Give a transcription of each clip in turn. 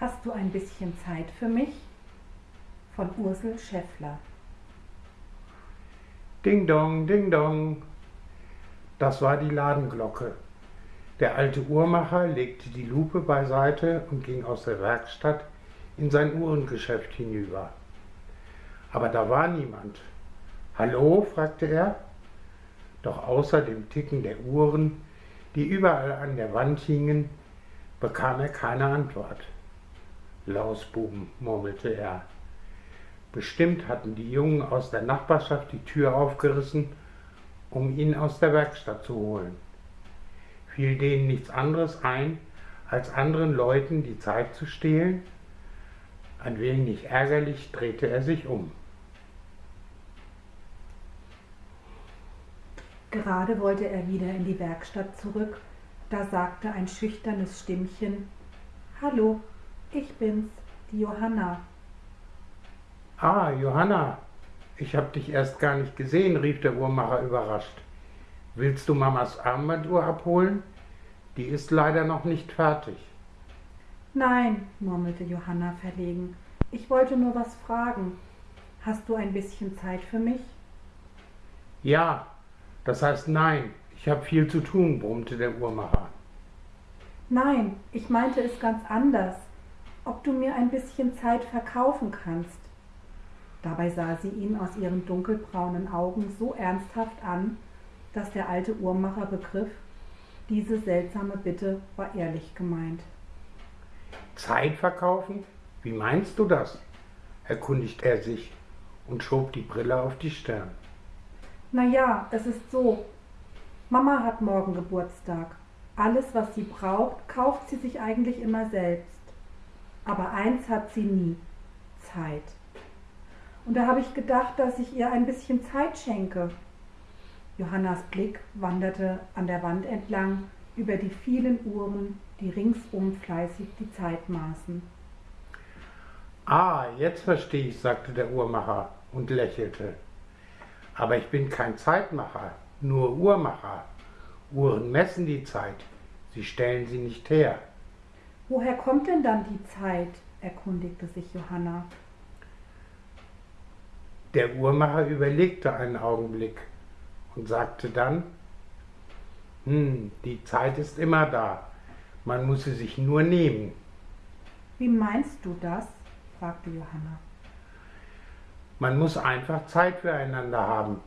Hast du ein bisschen Zeit für mich? Von Ursel Schäffler. Ding dong, ding dong. Das war die Ladenglocke. Der alte Uhrmacher legte die Lupe beiseite und ging aus der Werkstatt in sein Uhrengeschäft hinüber. Aber da war niemand. Hallo? fragte er. Doch außer dem Ticken der Uhren, die überall an der Wand hingen, bekam er keine Antwort. Lausbuben, murmelte er. Bestimmt hatten die Jungen aus der Nachbarschaft die Tür aufgerissen, um ihn aus der Werkstatt zu holen. Fiel denen nichts anderes ein, als anderen Leuten die Zeit zu stehlen? Ein wenig ärgerlich drehte er sich um. Gerade wollte er wieder in die Werkstatt zurück, da sagte ein schüchternes Stimmchen Hallo, ich bin's, die Johanna. Ah, Johanna, ich hab dich erst gar nicht gesehen, rief der Uhrmacher überrascht. Willst du Mamas Armbanduhr abholen? Die ist leider noch nicht fertig. Nein, murmelte Johanna verlegen. Ich wollte nur was fragen. Hast du ein bisschen Zeit für mich? Ja, das heißt nein, ich habe viel zu tun, brummte der Uhrmacher. Nein, ich meinte es ganz anders. Ob du mir ein bisschen Zeit verkaufen kannst. Dabei sah sie ihn aus ihren dunkelbraunen Augen so ernsthaft an, dass der alte Uhrmacher begriff, diese seltsame Bitte war ehrlich gemeint. Zeit verkaufen? Wie meinst du das? erkundigte er sich und schob die Brille auf die Stirn. Na ja, es ist so. Mama hat morgen Geburtstag. Alles, was sie braucht, kauft sie sich eigentlich immer selbst. Aber eins hat sie nie: Zeit. Und da habe ich gedacht, dass ich ihr ein bisschen Zeit schenke. Johannas Blick wanderte an der Wand entlang über die vielen Uhren, die ringsum fleißig die Zeit maßen. Ah, jetzt verstehe ich, sagte der Uhrmacher und lächelte. Aber ich bin kein Zeitmacher, nur Uhrmacher. Uhren messen die Zeit, sie stellen sie nicht her. Woher kommt denn dann die Zeit? erkundigte sich Johanna. Der Uhrmacher überlegte einen Augenblick und sagte dann, hm, die Zeit ist immer da, man muss sie sich nur nehmen. Wie meinst du das? fragte Johanna. Man muss einfach Zeit füreinander haben,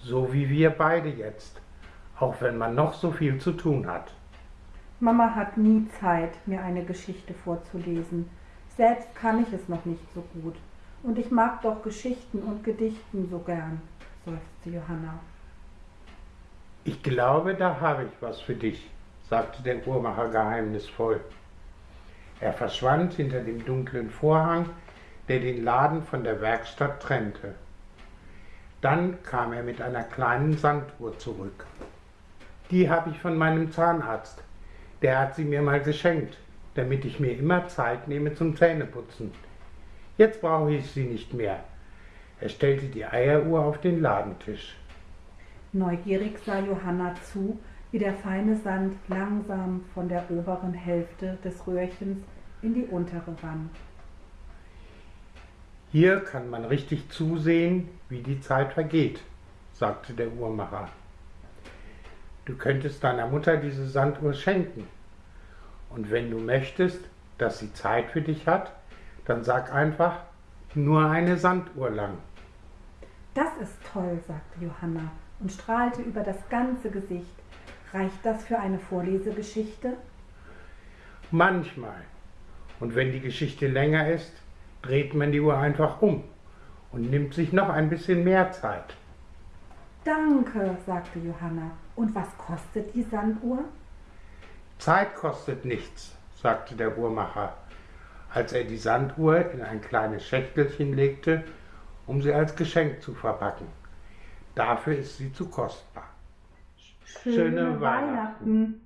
so wie wir beide jetzt, auch wenn man noch so viel zu tun hat. Mama hat nie Zeit, mir eine Geschichte vorzulesen. Selbst kann ich es noch nicht so gut. Und ich mag doch Geschichten und Gedichten so gern, seufzte Johanna. Ich glaube, da habe ich was für dich, sagte der Uhrmacher geheimnisvoll. Er verschwand hinter dem dunklen Vorhang, der den Laden von der Werkstatt trennte. Dann kam er mit einer kleinen Sanduhr zurück. Die habe ich von meinem Zahnarzt. Der hat sie mir mal geschenkt, damit ich mir immer Zeit nehme zum Zähneputzen. Jetzt brauche ich sie nicht mehr. Er stellte die Eieruhr auf den Ladentisch. Neugierig sah Johanna zu, wie der feine Sand langsam von der oberen Hälfte des Röhrchens in die untere rann. Hier kann man richtig zusehen, wie die Zeit vergeht, sagte der Uhrmacher. Du könntest deiner Mutter diese Sanduhr schenken. Und wenn du möchtest, dass sie Zeit für dich hat, dann sag einfach nur eine Sanduhr lang. Das ist toll, sagte Johanna und strahlte über das ganze Gesicht. Reicht das für eine Vorlesegeschichte? Manchmal. Und wenn die Geschichte länger ist, dreht man die Uhr einfach um und nimmt sich noch ein bisschen mehr Zeit. Danke, sagte Johanna. Und was kostet die Sanduhr? Zeit kostet nichts, sagte der Uhrmacher, als er die Sanduhr in ein kleines Schächtelchen legte, um sie als Geschenk zu verpacken. Dafür ist sie zu kostbar. Schöne, Schöne Weihnachten. Weihnachten.